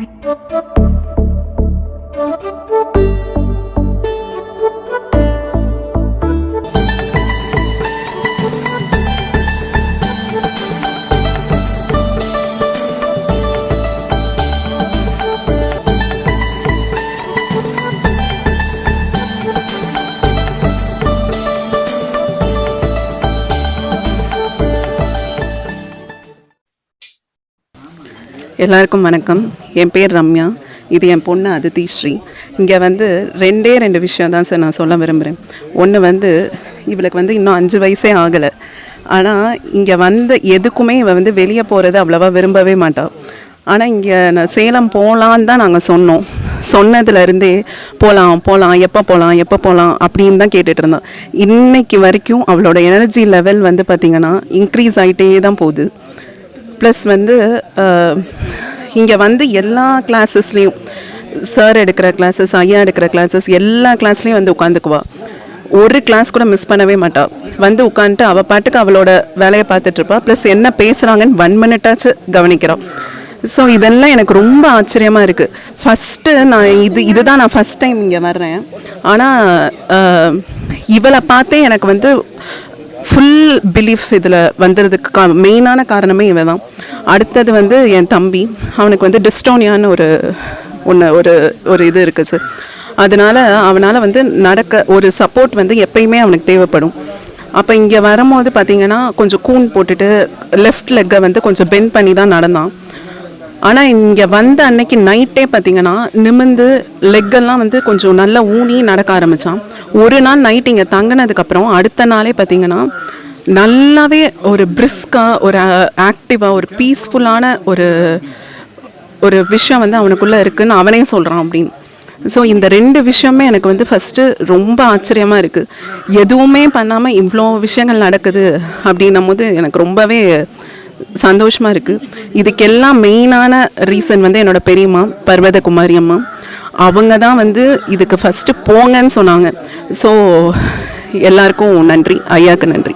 Thank you. எல்லாருக்கும் வணக்கம். என் பேர் ரம்யா. இது என் பொண்ணு அதித்தி ஸ்ரீ. இங்கே வந்து ரெண்டே ரெண்டு விஷயம் தான் சார் நான் சொல்ல விரும்புகிறேன் ஒன்று வந்து இவளுக்கு வந்து இன்னும் அஞ்சு வயசே ஆகலை. ஆனால் இங்கே வந்து எதுக்குமே இவள் வந்து வெளியே போகிறது அவ்வளோவா விரும்பவே மாட்டாள் ஆனால் இங்கே நான் சேலம் போகலான்னு தான் நாங்கள் சொன்னோம். சொன்னதுலேருந்தே போகலாம் போகலாம் எப்போ போகலாம் எப்போ போகலாம் அப்படின்னு தான் கேட்டுட்டு இருந்தோம் இன்றைக்கு வரைக்கும் அவளோட எனர்ஜி லெவல் வந்து பார்த்திங்கன்னா இன்க்ரீஸ் ஆகிட்டே தான் போகுது. ப்ளஸ் வந்து இங்கே வந்து எல்லா கிளாஸஸ்லேயும் சார் எடுக்கிற கிளாஸஸ் ஐயா எடுக்கிற கிளாஸஸ் எல்லா கிளாஸ்லேயும் வந்து உட்காந்துக்குவா. ஒரு கிளாஸ் கூட மிஸ் பண்ணவே மாட்டாள் வந்து உட்காந்துட்டு அவள் பாட்டுக்கு அவளோட வேலையை பார்த்துட்ருப்பா ப்ளஸ் என்ன பேசுகிறாங்கன்னு ஒன் மினிட்டாச்சு கவனிக்கிறான் ஸோ இதெல்லாம் எனக்கு ரொம்ப ஆச்சரியமாக இருக்குது ஃபஸ்ட்டு நான் இது இதுதான் நான் ஃபஸ்ட் டைம் இங்கே வர்றேன். ஆனால் இவளை பார்த்தே எனக்கு வந்து ஃபுல் பிலீஃப் இதில் வந்ததுக்கு கா மெயினான காரணமே இவன் தான் அடுத்தது வந்து என் தம்பி. அவனுக்கு வந்து டிஸ்டோனியான்னு ஒரு ஒன்று ஒரு ஒரு இது இருக்குது சார் அதனால் அவனால் வந்து நடக்க ஒரு சப்போர்ட் வந்து எப்பயுமே அவனுக்கு தேவைப்படும். அப்போ இங்கே வரும்போது பார்த்தீங்கன்னா கொஞ்சம் கூன் போட்டுட்டு லெஃப்ட் லெக்கை வந்து கொஞ்சம் பெண்ட் பண்ணி தான் நடந்தான். ஆனால் இங்கே வந்த அன்னைக்கு நைட்டே பார்த்தீங்கன்னா நிமிந்து லெக்கெல்லாம் வந்து கொஞ்சம் நல்லா ஊனி நடக்க ஆரம்பித்தான் ஒரு நாள் நைட் இங்கே தங்கினதுக்கப்புறம் அடுத்த நாளே பார்த்தீங்கன்னா நல்லாவே ஒரு பிரிஸ்காக ஒரு ஆக்டிவாக ஒரு பீஸ்ஃபுல்லான ஒரு ஒரு விஷயம் வந்து அவனுக்குள்ளே இருக்குன்னு அவனே சொல்கிறான் அப்படின்னு. ஸோ இந்த ரெண்டு விஷயமே எனக்கு வந்து ஃபஸ்ட்டு ரொம்ப ஆச்சரியமாக இருக்குது எதுவுமே பண்ணாமல் இவ்வளோ விஷயங்கள் நடக்குது அப்படின்னும் போது எனக்கு ரொம்பவே சந்தோஷமாக இருக்குது இதுக்கெல்லாம் மெயினான ரீசன் வந்து என்னோட பெரியம்மா பர்வதகுமாரி அம்மா. அவங்க தான் வந்து இதுக்கு ஃபஸ்ட்டு போங்கன்னு சொன்னாங்க. ஸோ எல்லாருக்கும் நன்றி. ஐயாவுக்கு நன்றி.